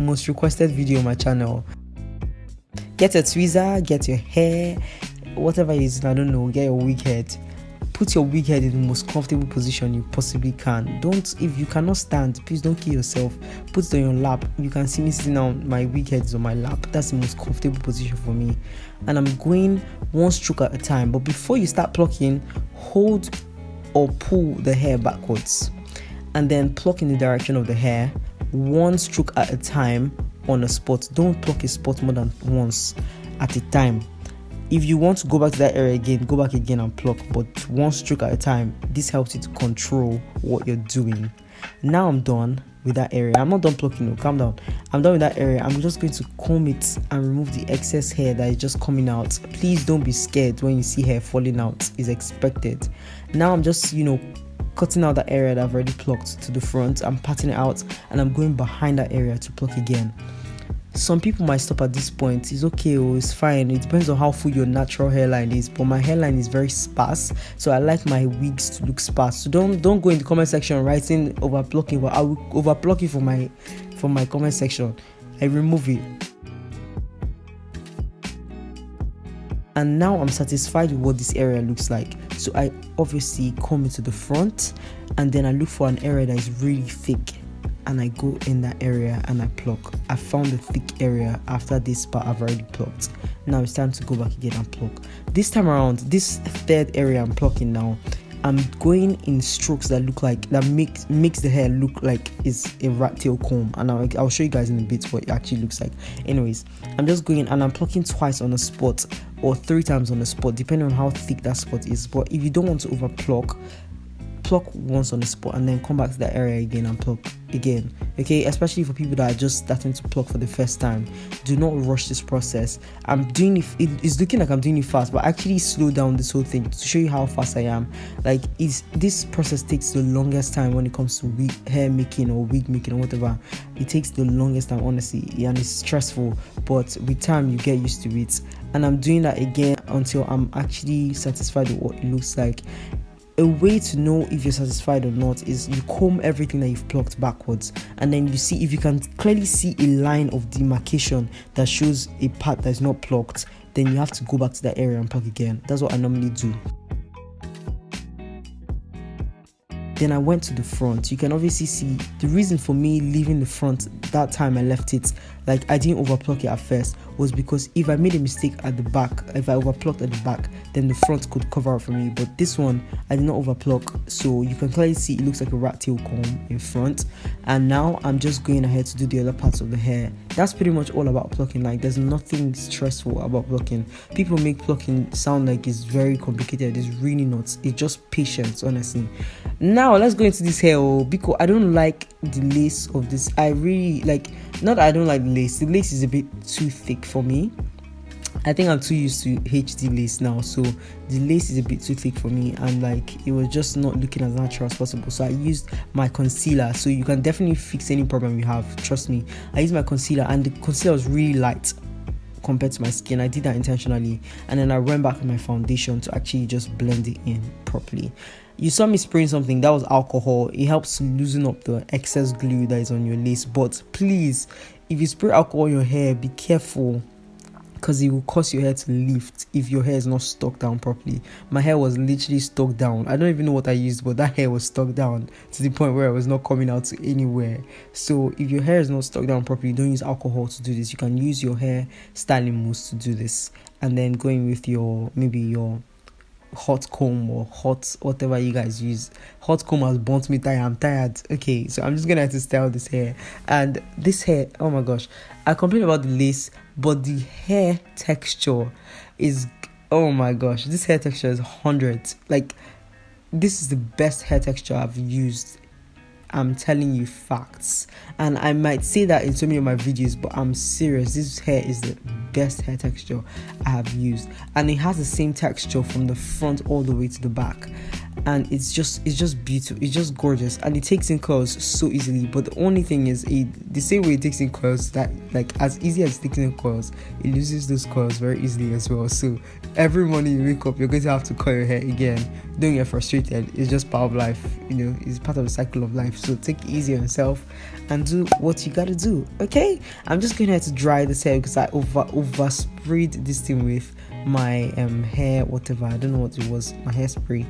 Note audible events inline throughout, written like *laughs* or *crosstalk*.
most requested video on my channel. Get a tweezer get your hair whatever it is i don't know get your wig head. Put your wig head in the most comfortable position you possibly can. Don't if you cannot stand please don't kill yourself. Put it on your lap. You can see me sitting down my wig head is on my lap. That's the most comfortable position for me. And i'm going one stroke at a time. But before you start plucking hold or pull the hair backwards. And then pluck in the direction of the hair one stroke at a time on a spot. Don't pluck a spot more than once at a time. If you want to go back to that area again go back again and pluck but one stroke at a time this helps you to control what you're doing. Now i'm done with that area. I'm not done plucking no calm down. I'm done with that area. I'm just going to comb it and remove the excess hair that is just coming out. Please don't be scared when you see hair falling out. Is expected. Now i'm just you know cutting out that area that i've already plucked to the front. I'm patting it out and i'm going behind that area to pluck again. Some people might stop at this point. It's okay oh it's fine. It depends on how full your natural hairline is but my hairline is very sparse so i like my wigs to look sparse. So don't don't go in the comment section writing over plucking but i will over pluck it for my for my comment section. I remove it. And now i'm satisfied with what this area looks like so i obviously come into the front and then i look for an area that is really thick and I go in that area and I pluck. I found the thick area after this part I've already plucked. Now it's time to go back again and pluck. This time around, this third area I'm plucking now, I'm going in strokes that look like that makes makes the hair look like it's a rat tail comb, and I'll, I'll show you guys in a bit what it actually looks like. Anyways, I'm just going and I'm plucking twice on a spot or three times on a spot, depending on how thick that spot is. But if you don't want to over pluck, pluck once on the spot and then come back to that area again and pluck again okay? Especially for people that are just starting to pluck for the first time. Do not rush this process. I'm doing it it's looking like i'm doing it fast but actually slow down this whole thing to show you how fast i am. Like is this process takes the longest time when it comes to wig, hair making or wig making or whatever. It takes the longest time honestly and it's stressful but with time you get used to it. And i'm doing that again until i'm actually satisfied with what it looks like a way to know if you're satisfied or not is you comb everything that you've plucked backwards. And then you see if you can clearly see a line of demarcation that shows a part that's not plucked then you have to go back to that area and pluck again. That's what i normally do. Then i went to the front. You can obviously see the reason for me leaving the front that time i left it like i didn't overpluck it at first was because if I made a mistake at the back, if I overplucked at the back, then the front could cover up for me. But this one, I did not overpluck, so you can clearly see it looks like a rat tail comb in front. And now I'm just going ahead to do the other parts of the hair. That's pretty much all about plucking. Like there's nothing stressful about plucking. People make plucking sound like it's very complicated. It's really not. It's just patience, honestly. Now let's go into this hair oh, because I don't like the lace of this. I really like not I don't like the lace. The lace is a bit too thick for me. I think I'm too used to HD lace now, so the lace is a bit too thick for me, and like it was just not looking as natural as possible. So I used my concealer, so you can definitely fix any problem you have. Trust me, I used my concealer, and the concealer was really light compared to my skin. I did that intentionally, and then I went back with my foundation to actually just blend it in properly. You saw me spraying something that was alcohol. It helps loosen up the excess glue that is on your lace, but please, if you spray alcohol on your hair, be careful because it will cause your hair to lift if your hair is not stuck down properly. My hair was literally stuck down. I don't even know what I used, but that *laughs* hair was stuck down to the point where it was not coming out to anywhere. So if your hair is not stuck down properly, don't use alcohol to do this. You can use your hair styling mousse to do this, and then going with your maybe your hot comb or hot whatever you guys use. Hot comb has burnt me tired. I'm tired. Okay, so I'm just gonna have to style this hair. And this hair, oh my gosh, I complain about the lace, but the hair texture is oh my gosh, this hair texture is hundreds. Like this is the best hair texture I've used I'm telling you facts. And I might say that in so many of my videos, but I'm serious. This hair is the best hair texture I have used. And it has the same texture from the front all the way to the back. and it's just it's just beautiful it's just gorgeous and it takes in curls so easily but the only thing is it the same way it takes in curls that like as easy as taking in curls it loses those curls very easily as well so every morning you wake up you're going to have to curl your hair again don't get frustrated it's just part of life you know it's part of the cycle of life. So take easy on yourself and do what you gotta do okay? I'm just to have to dry this hair because i over over sprayed this thing with my um hair whatever. I don't know what it was my hairspray.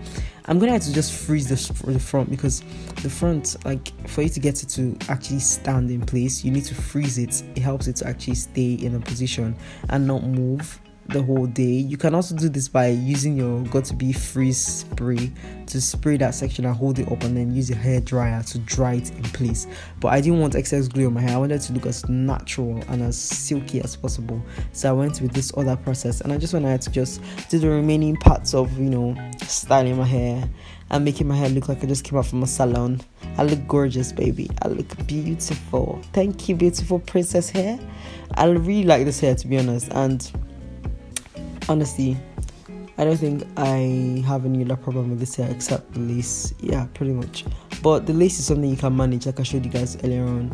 I'm gonna have to just freeze the, the front because the front like for you to get it to actually stand in place you need to freeze it. It helps it to actually stay in a position and not move the whole day. You can also do this by using your Got2b free spray to spray that section and hold it up and then use your hair dryer to dry it in place. But I didn't want excess glue on my hair. I wanted to look as natural and as silky as possible. So I went with this other process and I just wanted to just do the remaining parts of, you know, styling my hair and making my hair look like I just came out from a salon. I look gorgeous, baby. I look beautiful. Thank you, beautiful princess hair. I really like this hair to be honest and honestly i don't think i have any other problem with this hair except the lace. Yeah pretty much. But the lace is something you can manage like i showed you guys earlier on.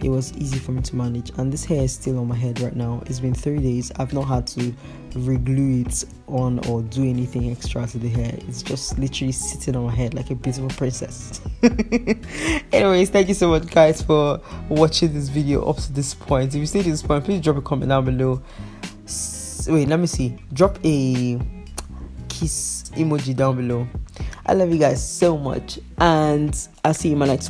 It was easy for me to manage. And this hair is still on my head right now. It's been three days. I've not had to reglue it on or do anything extra to the hair. It's just literally sitting on my head like a beautiful princess. *laughs* Anyways thank you so much guys for watching this video up to this point. If you stayed to this point please drop a comment down below wait let me see. Drop a kiss emoji down below. I love you guys so much and i'll see you in my next